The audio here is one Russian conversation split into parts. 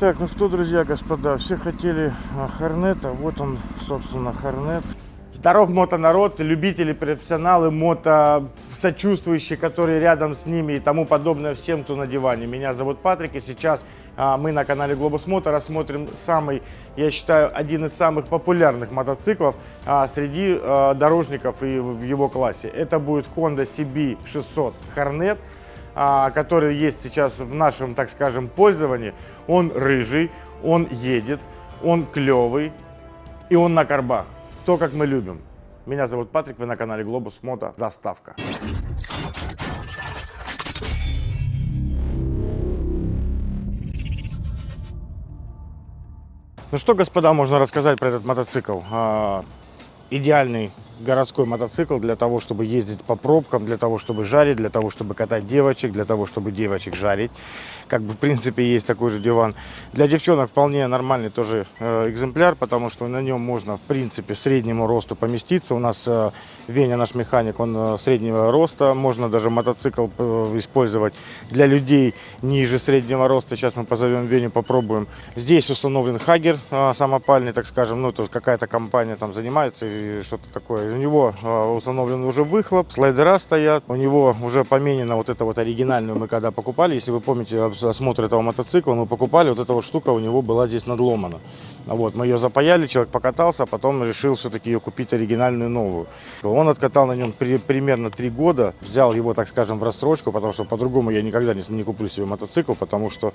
Так, ну что, друзья, господа, все хотели а, Хорнета. Вот он, собственно, Хорнет. Здоров мотонарод, любители, профессионалы, мото сочувствующие, которые рядом с ними и тому подобное всем, кто на диване. Меня зовут Патрик, и сейчас а, мы на канале Globus Moto рассмотрим самый, я считаю, один из самых популярных мотоциклов а, среди а, дорожников и в его классе. Это будет Honda CB600 Hornet. А, который есть сейчас в нашем, так скажем, пользовании, он рыжий, он едет, он клевый и он на карбах. То, как мы любим. Меня зовут Патрик, вы на канале Глобус Мото. Заставка. Ну что, господа, можно рассказать про этот мотоцикл? А, идеальный городской мотоцикл для того, чтобы ездить по пробкам, для того, чтобы жарить, для того, чтобы катать девочек, для того, чтобы девочек жарить. Как бы, в принципе, есть такой же диван. Для девчонок вполне нормальный тоже э, экземпляр, потому что на нем можно, в принципе, среднему росту поместиться. У нас э, Веня, наш механик, он э, среднего роста. Можно даже мотоцикл э, использовать для людей ниже среднего роста. Сейчас мы позовем Веню, попробуем. Здесь установлен Хагер э, самопальный, так скажем. Ну, тут какая-то компания там занимается что-то такое у него а, установлен уже выхлоп, слайдера стоят, у него уже поменена вот эта вот оригинальную мы когда покупали, если вы помните осмотр этого мотоцикла, мы покупали, вот эта вот штука у него была здесь надломана. Вот, мы ее запаяли, человек покатался, а потом решил все-таки ее купить оригинальную новую. Он откатал на нем при, примерно три года, взял его, так скажем, в рассрочку, потому что по-другому я никогда не, не куплю себе мотоцикл, потому что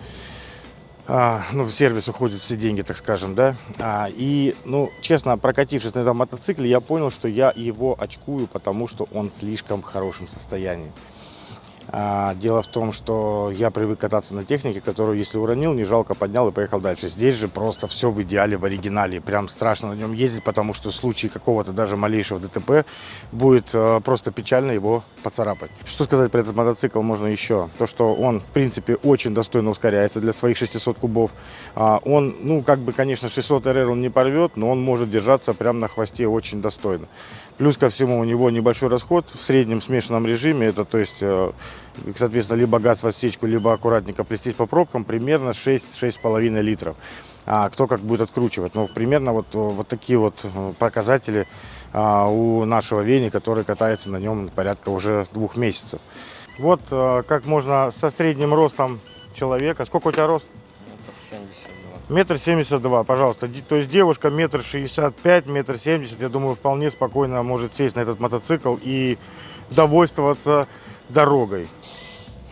а, ну, в сервис уходят все деньги, так скажем, да. А, и, ну, честно, прокатившись на этом мотоцикле, я понял, что я его очкую, потому что он в слишком хорошем состоянии. А, дело в том, что я привык кататься на технике, которую, если уронил, не жалко, поднял и поехал дальше. Здесь же просто все в идеале, в оригинале. Прям страшно на нем ездить, потому что в случае какого-то даже малейшего ДТП будет э, просто печально его поцарапать. Что сказать про этот мотоцикл можно еще? То, что он, в принципе, очень достойно ускоряется для своих 600 кубов. А, он, ну, как бы, конечно, 600 РР он не порвет, но он может держаться прямо на хвосте очень достойно. Плюс ко всему у него небольшой расход в среднем смешанном режиме. Это, то есть, э, соответственно, либо газ в отсечку, либо аккуратненько плестись по пробкам, примерно 6-6,5 литров. А кто как будет откручивать. Ну, примерно вот, вот такие вот э, показатели а, у нашего Вени, который катается на нем порядка уже двух месяцев. Вот как можно со средним ростом человека. Сколько у тебя рост? Метр семьдесят два, пожалуйста. То есть девушка метр шестьдесят пять, метр семьдесят, я думаю, вполне спокойно может сесть на этот мотоцикл и довольствоваться дорогой.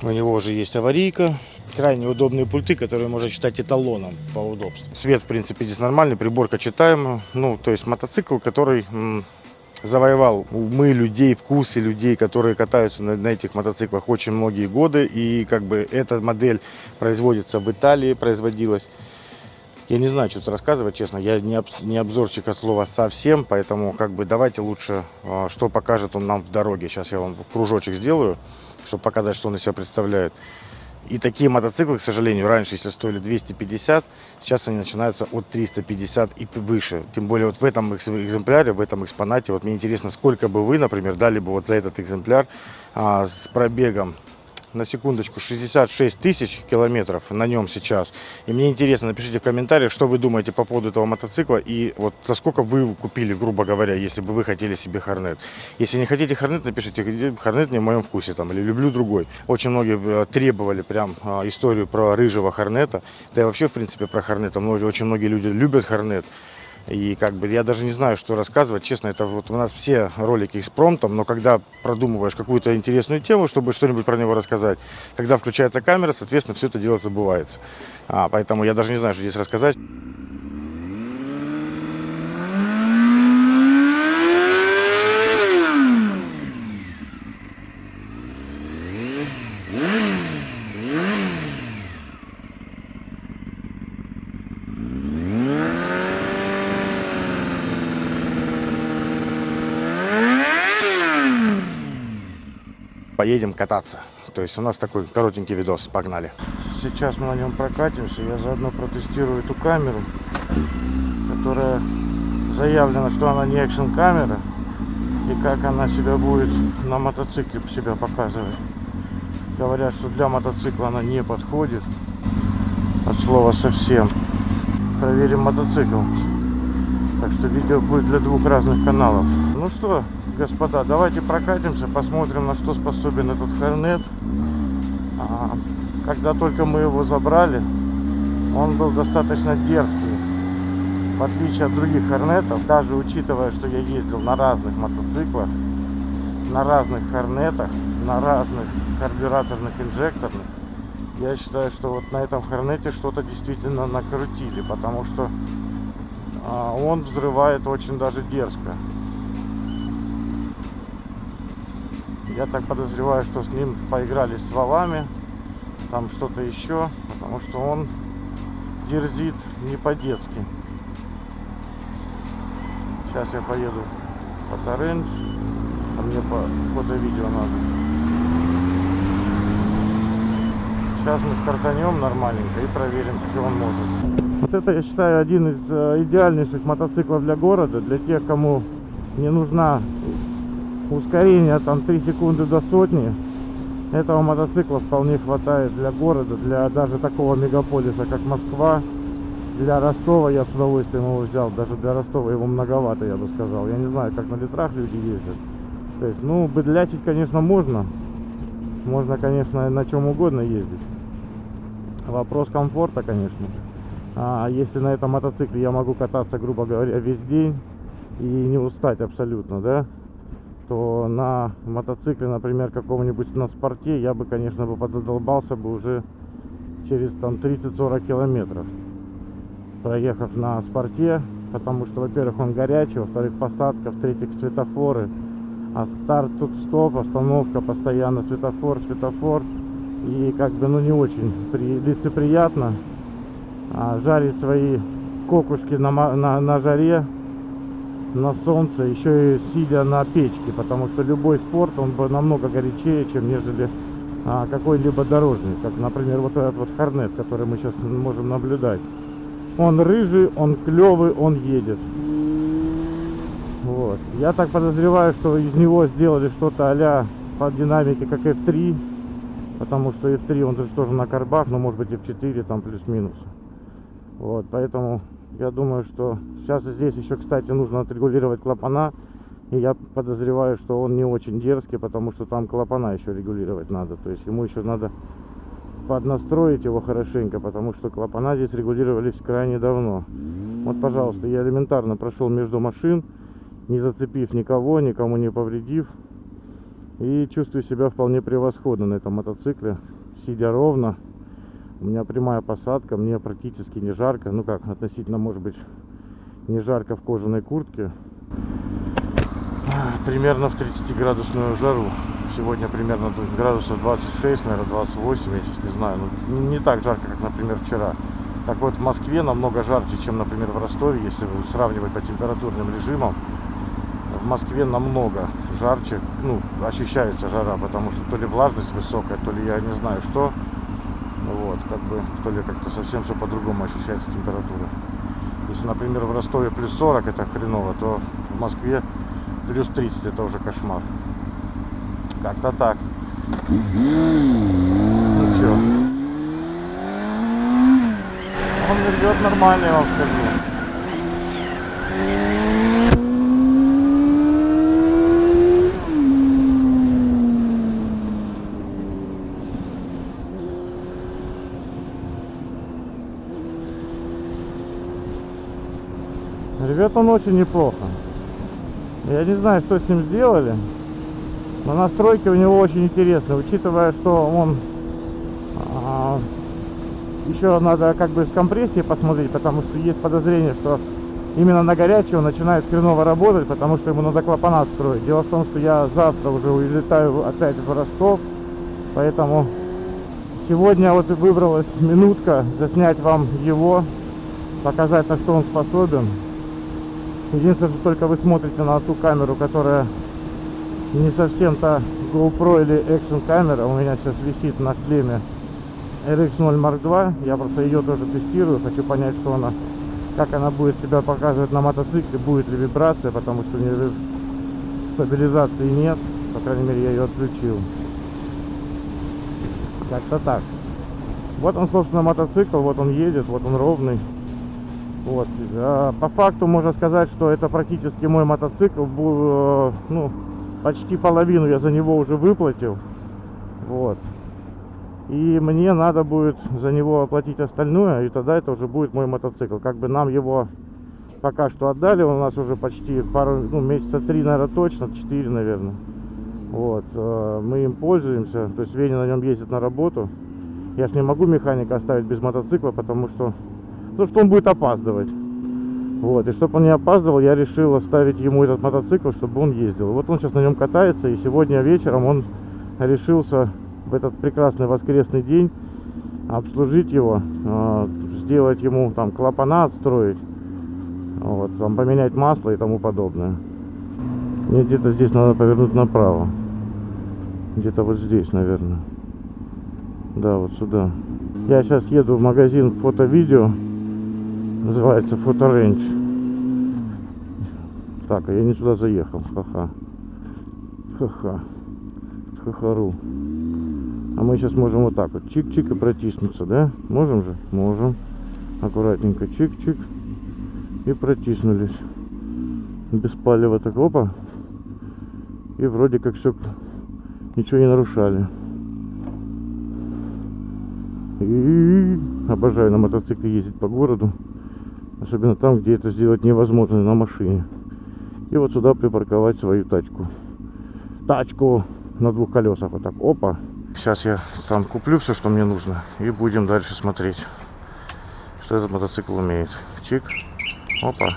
У него уже есть аварийка, крайне удобные пульты, которые можно считать эталоном по удобству. Свет, в принципе, здесь нормальный, приборка читаемая. Ну, то есть мотоцикл, который завоевал умы людей, вкусы людей, которые катаются на, на этих мотоциклах очень многие годы. И как бы эта модель производится в Италии, производилась. Я не знаю, что-то рассказывать, честно. Я не, не обзорчик от слова совсем, поэтому как бы давайте лучше, а, что покажет он нам в дороге. Сейчас я вам кружочек сделаю, чтобы показать, что он из себя представляет. И такие мотоциклы, к сожалению, раньше, если стоили 250, сейчас они начинаются от 350 и выше. Тем более вот в этом экземпляре, в этом экспонате, вот мне интересно, сколько бы вы, например, дали бы вот за этот экземпляр а, с пробегом на секундочку 66 тысяч километров на нем сейчас. И мне интересно, напишите в комментариях, что вы думаете по поводу этого мотоцикла и вот за сколько вы купили, грубо говоря, если бы вы хотели себе Хорнет. Если не хотите Хорнет, напишите Хорнет не в моем вкусе там или люблю другой. Очень многие э, требовали прям а, историю про рыжего Хорнета. Да и вообще, в принципе, про Хорнета. Очень многие люди любят Хорнет. И как бы я даже не знаю, что рассказывать. Честно, это вот у нас все ролики с промптом, но когда продумываешь какую-то интересную тему, чтобы что-нибудь про него рассказать, когда включается камера, соответственно, все это дело забывается. А, поэтому я даже не знаю, что здесь рассказать. Поедем кататься. То есть у нас такой коротенький видос. Погнали. Сейчас мы на нем прокатимся. Я заодно протестирую эту камеру, которая заявлена, что она не экшн камера. И как она себя будет на мотоцикле себя показывать. Говорят, что для мотоцикла она не подходит. от слова совсем. Проверим мотоцикл. Так что видео будет для двух разных каналов. Ну что, господа, давайте прокатимся, посмотрим, на что способен этот Хорнет. А, когда только мы его забрали, он был достаточно дерзкий. В отличие от других Хорнетов, даже учитывая, что я ездил на разных мотоциклах, на разных Хорнетах, на разных карбюраторных инжекторных, я считаю, что вот на этом Хорнете что-то действительно накрутили, потому что а, он взрывает очень даже дерзко. Я так подозреваю, что с ним поиграли с валами, там что-то еще, потому что он дерзит не по-детски. Сейчас я поеду в Фоторендж, а мне по фото-видео надо. Сейчас мы стартанем нормальненько и проверим, что он может. Вот это, я считаю, один из э, идеальнейших мотоциклов для города, для тех, кому не нужна ускорение там 3 секунды до сотни. Этого мотоцикла вполне хватает для города, для даже такого мегаполиса, как Москва. Для Ростова я с удовольствием его взял, даже для Ростова его многовато, я бы сказал. Я не знаю, как на литрах люди ездят. То есть, ну, быдлячить, конечно, можно. Можно, конечно, на чем угодно ездить. Вопрос комфорта, конечно. А если на этом мотоцикле я могу кататься, грубо говоря, весь день и не устать абсолютно, да, то на мотоцикле, например, каком-нибудь на спорте, я бы, конечно, бы подзадолбался бы уже через там 30-40 километров, проехав на спорте, потому что, во-первых, он горячий, во-вторых, посадка, в-третьих, светофоры, а старт тут стоп, остановка, постоянно светофор, светофор, и как бы, ну, не очень при, лицеприятно, а, жарить свои кокушки на, на, на жаре, на солнце, еще и сидя на печке, потому что любой спорт, он бы намного горячее, чем нежели а, какой-либо дорожный, как, например, вот этот вот Хорнет, который мы сейчас можем наблюдать. Он рыжий, он клевый, он едет. Вот. Я так подозреваю, что из него сделали что-то а по динамике, как F3, потому что F3 он же тоже на карбах, но может быть F4 там плюс-минус. Вот, поэтому я думаю, что сейчас здесь еще, кстати, нужно отрегулировать клапана. И я подозреваю, что он не очень дерзкий, потому что там клапана еще регулировать надо. То есть ему еще надо поднастроить его хорошенько, потому что клапана здесь регулировались крайне давно. Вот, пожалуйста, я элементарно прошел между машин, не зацепив никого, никому не повредив. И чувствую себя вполне превосходно на этом мотоцикле, сидя ровно. У меня прямая посадка, мне практически не жарко. Ну как, относительно, может быть, не жарко в кожаной куртке. Примерно в 30 градусную жару. Сегодня примерно градусов 26, наверное, 28, я сейчас не знаю. Ну, не так жарко, как, например, вчера. Так вот, в Москве намного жарче, чем, например, в Ростове, если сравнивать по температурным режимам. В Москве намного жарче, ну, ощущается жара, потому что то ли влажность высокая, то ли я не знаю что. Вот, как бы, то ли как-то совсем все по-другому ощущается температура. Если, например, в Ростове плюс 40 это хреново, то в Москве плюс 30 это уже кошмар. Как-то так. Ну что? Он рвет нормально, я вам скажу. Ревет он очень неплохо. Я не знаю, что с ним сделали. Но настройки у него очень интересные, учитывая, что он а, еще надо как бы с компрессией посмотреть, потому что есть подозрение, что именно на горячий он начинает хреново работать, потому что ему надо клапана строить. Дело в том, что я завтра уже улетаю опять в Ростов, поэтому сегодня вот и выбралась минутка заснять вам его, показать на что он способен. Единственное, что только вы смотрите на ту камеру, которая не совсем та GoPro или Action камера. У меня сейчас висит на шлеме RX0 Mark II. Я просто ее тоже тестирую. Хочу понять, что она, как она будет себя показывать на мотоцикле. Будет ли вибрация, потому что у нее стабилизации нет. По крайней мере, я ее отключил. Как-то так. Вот он, собственно, мотоцикл, вот он едет, вот он ровный. Вот. А по факту можно сказать, что это практически мой мотоцикл. Э, Ну, почти половину я за него уже выплатил. Вот. И мне надо будет за него оплатить остальное, и тогда это уже будет мой мотоцикл. Как бы нам его пока что отдали, он у нас уже почти пару, ну, месяца три, наверное, точно, четыре, наверное. Вот, э, мы им пользуемся, то есть Веня на нем ездит на работу. Я ж не могу механика оставить без мотоцикла, потому что, ну, что он будет опаздывать. Вот, и чтобы он не опаздывал, я решил оставить ему этот мотоцикл, чтобы он ездил. Вот он сейчас на нем катается, и сегодня вечером он решился в этот прекрасный воскресный день обслужить его, э, сделать ему там клапана отстроить, вот, там поменять масло и тому подобное. Мне где-то здесь надо повернуть направо. Где-то вот здесь, наверное. Да, вот сюда. Я сейчас еду в магазин фото-видео. Называется Фоторенч. Так, а я не сюда заехал. Ха-ха. Ха-ха. Ха-хару. А мы сейчас можем вот так вот чик-чик и протиснуться, да? Можем же? Можем. Аккуратненько чик-чик. И протиснулись. Без палева так опа. И вроде как все ничего не нарушали. И обожаю на мотоцикле ездить по городу. Особенно там, где это сделать невозможно на машине. И вот сюда припарковать свою тачку. Тачку на двух колесах. Вот так. Опа. Сейчас я там куплю все, что мне нужно. И будем дальше смотреть, что этот мотоцикл умеет. Чик. Опа.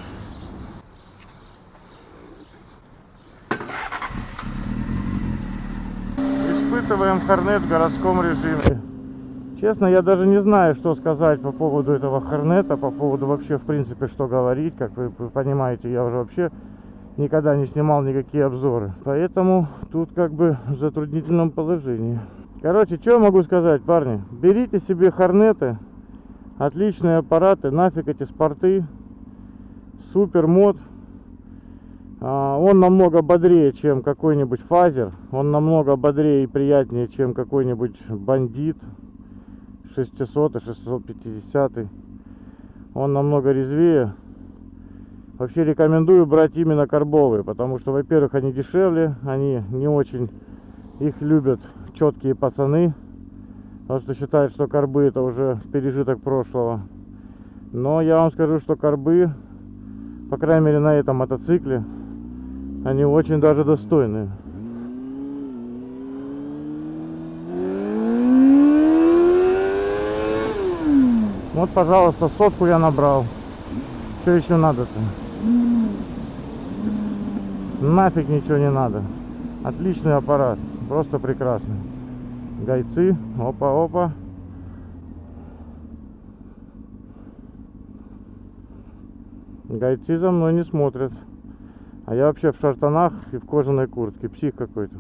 Испытываем Хорнет в городском режиме. Честно, я даже не знаю, что сказать по поводу этого Хорнета, по поводу вообще, в принципе, что говорить. Как вы понимаете, я уже вообще никогда не снимал никакие обзоры. Поэтому тут как бы в затруднительном положении. Короче, что я могу сказать, парни? Берите себе Хорнеты. Отличные аппараты. Нафиг эти спорты. Супер мод. А, Он намного бодрее, чем какой-нибудь фазер. Он намного бодрее и приятнее, чем какой-нибудь бандит. 600 650 он намного резвее. Вообще рекомендую брать именно карбовые потому что во первых они дешевле они не очень их любят четкие пацаны потому что считают что карбы это уже пережиток прошлого. Но я вам скажу что карбы по крайней мере на этом мотоцикле они очень даже достойные Вот, пожалуйста, сотку я набрал. Что еще надо-то? Нафиг ничего не надо. Отличный аппарат. Просто прекрасный. Гайцы. Опа-опа. Гайцы за мной не смотрят. А я вообще в шартанах и в кожаной куртке. Псих какой-то.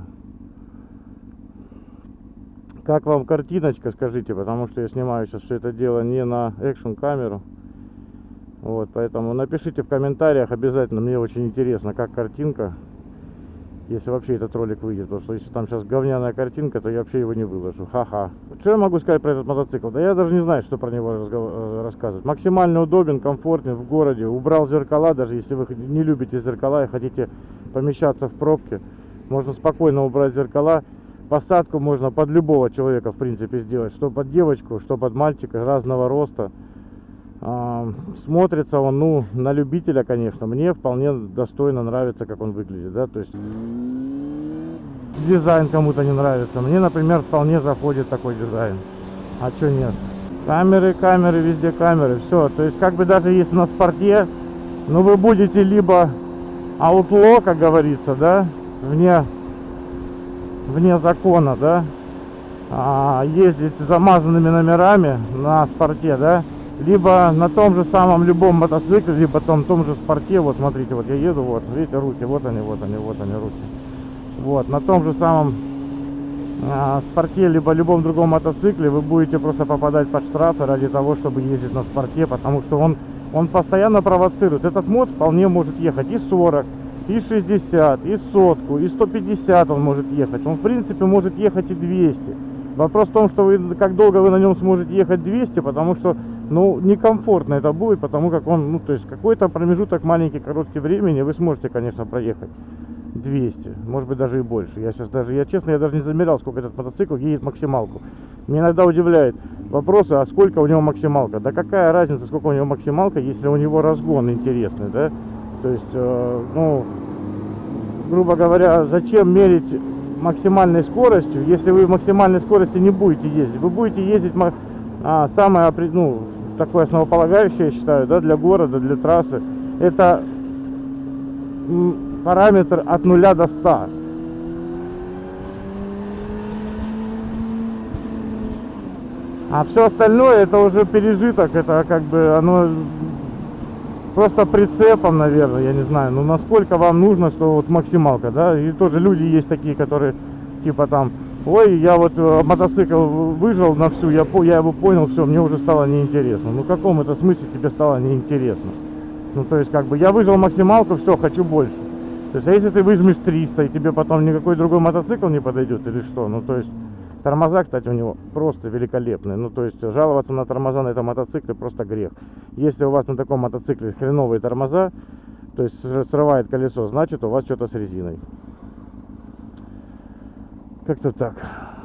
Как вам картиночка, скажите, потому что я снимаю сейчас все это дело не на экшн камеру. Вот, поэтому напишите в комментариях обязательно, мне очень интересно, как картинка, если вообще этот ролик выйдет. Потому что если там сейчас говняная картинка, то я вообще его не выложу. Ха-ха. Что я могу сказать про этот мотоцикл? Да я даже не знаю, что про него э, рассказывать. Максимально удобен, комфортен в городе. Убрал зеркала, даже если вы не любите зеркала и хотите помещаться в пробке. Можно спокойно убрать зеркала. Посадку можно под любого человека, в принципе, сделать. Что под девочку, что под мальчика, разного роста. А, Смотрится он, ну, на любителя, конечно. Мне вполне достойно нравится, как он выглядит, да. То есть дизайн кому-то не нравится. Мне, например, вполне заходит такой дизайн. А что нет? Камеры, камеры, везде камеры. Все. То есть, как бы даже если на спорте, ну, вы будете либо аутло, как говорится, да, вне вне закона, да, а, ездить с замазанными номерами на спорте, да, либо на том же самом любом мотоцикле, либо том, том же спорте, вот смотрите, вот я еду, вот, видите, руки, вот они, вот они, вот они, руки, вот, на том же самом а, спорте, либо любом другом мотоцикле вы будете просто попадать под штрафы ради того, чтобы ездить на спорте, потому что он, он постоянно провоцирует, этот мод вполне может ехать и 40, и 60, и сотку, и 150 он может ехать. Он, в принципе, может ехать и 200. Вопрос в том, что вы, как долго вы на нем сможете ехать 200, потому что, ну, некомфортно это будет, потому как он, ну, то есть какой-то промежуток маленький, короткий времени вы сможете, конечно, проехать 200, может быть даже и больше. Я сейчас даже, я честно, я даже не замерял, сколько этот мотоцикл едет максималку. Меня иногда удивляет вопросы, а сколько у него максималка? Да какая разница, сколько у него максималка, если у него разгон интересный, да? То есть, э, ну, грубо говоря, зачем мерить максимальной скоростью, если вы максимальной скорости не будете ездить? Вы будете ездить а, самое, ну, такое основополагающее, я считаю, да, для города, для трассы. Это параметр от 0 до 100. А все остальное это уже пережиток, это как бы оно просто прицепом, наверное, я не знаю, ну насколько вам нужно, что вот максималка, да, и тоже люди есть такие, которые типа там, ой, я вот э, мотоцикл выжил на всю, я, я его понял, все, мне уже стало неинтересно. Ну в каком это смысле тебе стало неинтересно? Ну то есть как бы я выжил максималку, все, хочу больше. То есть а если ты выжмешь 300 и тебе потом никакой другой мотоцикл не подойдет или что, ну то есть Тормоза, кстати, у него просто великолепные. Ну, то есть, жаловаться на тормоза на этом мотоцикле просто грех. Если у вас на таком мотоцикле хреновые тормоза, то есть срывает колесо, значит у вас что-то с резиной. Как-то так.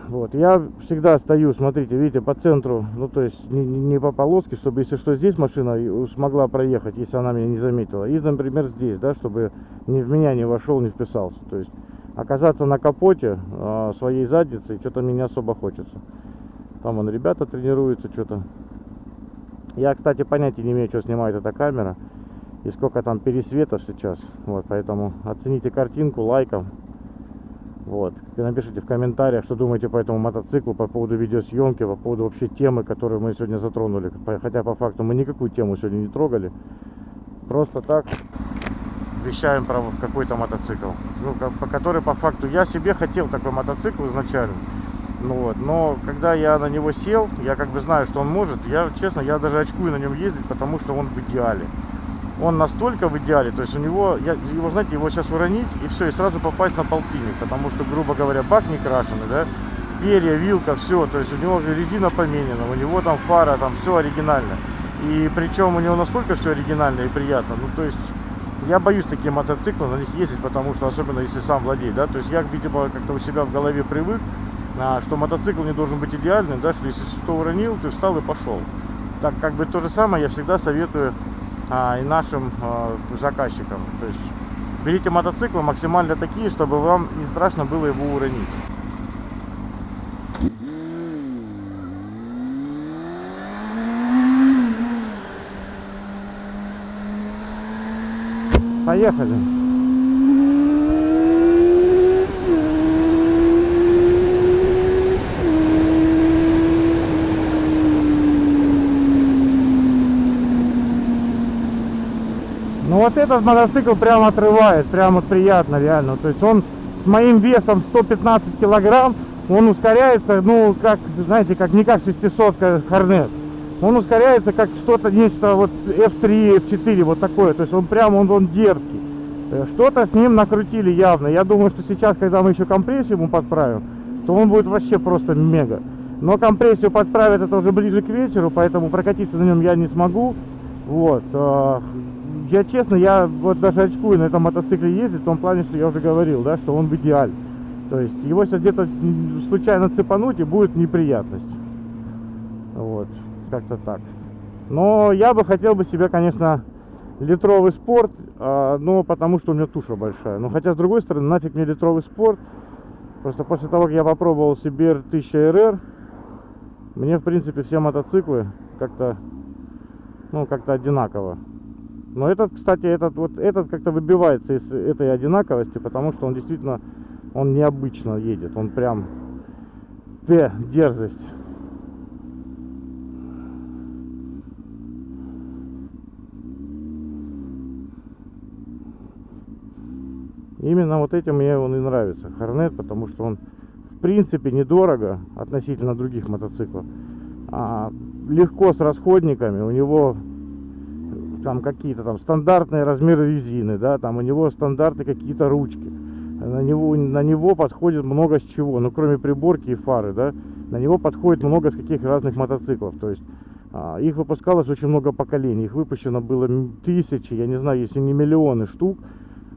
Вот, я всегда стою, смотрите, видите, по центру, ну, то есть не, не по полоске, чтобы, если что, здесь машина смогла проехать, если она меня не заметила. И, например, здесь, да, чтобы ни в меня не вошел, не вписался. То есть оказаться на капоте э, своей задницы что-то мне не особо хочется. Там вон ребята тренируются что-то. Я, кстати, понятия не имею, что снимает эта камера и сколько там пересветов сейчас. Вот, поэтому оцените картинку лайком. Вот. И напишите в комментариях, что думаете по этому мотоциклу, по поводу видеосъемки, по поводу вообще темы, которую мы сегодня затронули. Хотя по факту мы никакую тему сегодня не трогали. Просто так вещаем про какой-то мотоцикл. Ну, по который по факту я себе хотел такой мотоцикл изначально. Ну вот, но когда я на него сел, я как бы знаю, что он может. Я, честно, я даже очкую на нем ездить, потому что он в идеале. Он настолько в идеале, то есть у него, я, его, знаете, его сейчас уронить и все, и сразу попасть на полтинник, потому что, грубо говоря, бак не крашеный, да, перья, вилка, все, то есть у него резина поменена, у него там фара, там все оригинально. И причем у него настолько все оригинально и приятно, ну то есть я боюсь такие мотоциклы, на них ездить, потому что, особенно если сам владеет, да, то есть я, видимо, как-то у себя в голове привык, а, что мотоцикл не должен быть идеальным, да, что если что уронил, ты встал и пошел. Так как бы то же самое я всегда советую а, и нашим а, заказчикам. То есть берите мотоциклы максимально такие, чтобы вам не страшно было его уронить. Поехали. Ну вот этот мотоцикл прям отрывает, прям вот приятно реально. То есть он с моим весом 115 килограмм, он ускоряется, ну как, знаете, как не как 600 Хорнет он ускоряется как что-то, нечто вот F3, F4, вот такое. То есть он прям, он, он дерзкий. Э, что-то с ним накрутили явно. Я думаю, что сейчас, когда мы еще компрессию ему подправим, то он будет вообще просто мега. Но компрессию подправят это уже ближе к вечеру, поэтому прокатиться на нем я не смогу. Вот. Э, я честно, я вот даже очкую на этом мотоцикле ездить, в том плане, что я уже говорил, да, что он в идеале. То есть его сейчас где-то случайно цепануть и будет неприятность. Вот как-то так. Но я бы хотел бы себе, конечно, литровый спорт, а, но потому что у меня туша большая. Но хотя, с другой стороны, нафиг мне литровый спорт. Просто после того, как я попробовал себе 1000 РР, мне, в принципе, все мотоциклы как-то, ну, как-то одинаково. Но этот, кстати, этот вот этот как-то выбивается из этой одинаковости, потому что он действительно, он необычно едет. Он прям, Т, дерзость. Именно вот этим мне он и нравится, Хорнет, потому что он в принципе недорого относительно других мотоциклов. А легко с расходниками, у него там какие-то там стандартные размеры резины, да, там у него стандартные какие-то ручки. На него, на него подходит много с чего, ну кроме приборки и фары, да. На него подходит много с каких разных мотоциклов. То есть а, их выпускалось очень много поколений. Их выпущено было тысячи, я не знаю, если не миллионы штук.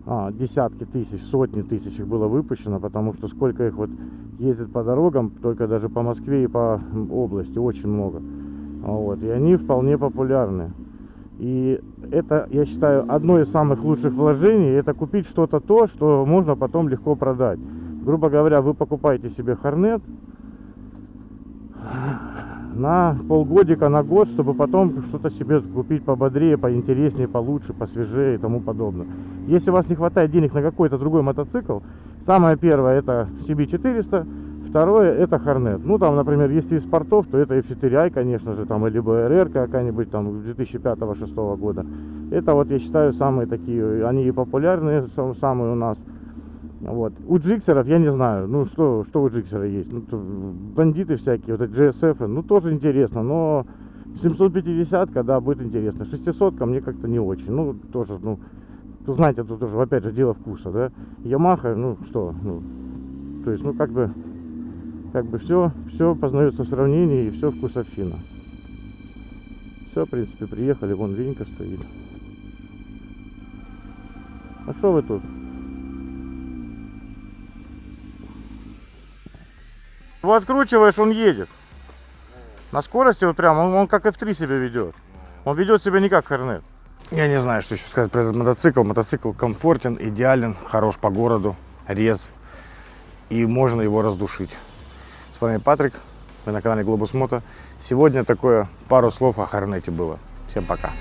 А, десятки тысяч, сотни тысяч их было выпущено, потому что сколько их вот ездит по дорогам, только даже по Москве и по области, очень много. А Вот, и они вполне популярны. И это, я считаю, одно из самых лучших вложений, это купить что-то то, что можно потом легко продать. Грубо говоря, вы покупаете себе Хорнет на полгодика, на год, чтобы потом что-то себе купить пободрее, поинтереснее, получше, посвежее и тому подобное. Если у вас не хватает денег на какой-то другой мотоцикл, самое первое это CB400, второе это Хорнет. Ну там, например, если из спортов, то это F4i, конечно же, там, либо RR какая-нибудь там 2005-2006 года. Это вот я считаю самые такие, они и популярные сам- самые у нас. Вот. У джиксеров я не знаю, ну что, что у джиксера есть. Ну, бандиты всякие, вот эти GSF, ну тоже интересно, но 750 да, будет интересно. 600 мне как-то не очень. Ну, тоже, ну, тут, знаете, тут тоже, опять же, дело вкуса, да. Ямаха, ну, что, ну, то есть, ну, как бы, как бы все, все познается в сравнении и все вкусовщина. Все, в принципе, приехали, вон Венька стоит. А что вы тут? Его откручиваешь, он едет. На скорости вот прям, он, он как F3 себя ведет. Он ведет себя не как Хорнет. Я не знаю, что еще сказать про этот мотоцикл. Мотоцикл комфортен, идеален, хорош по городу, резв. И можно его раздушить. С вами Патрик, вы на канале Глобус Мото. Сегодня такое пару слов о Хорнете было. Всем пока.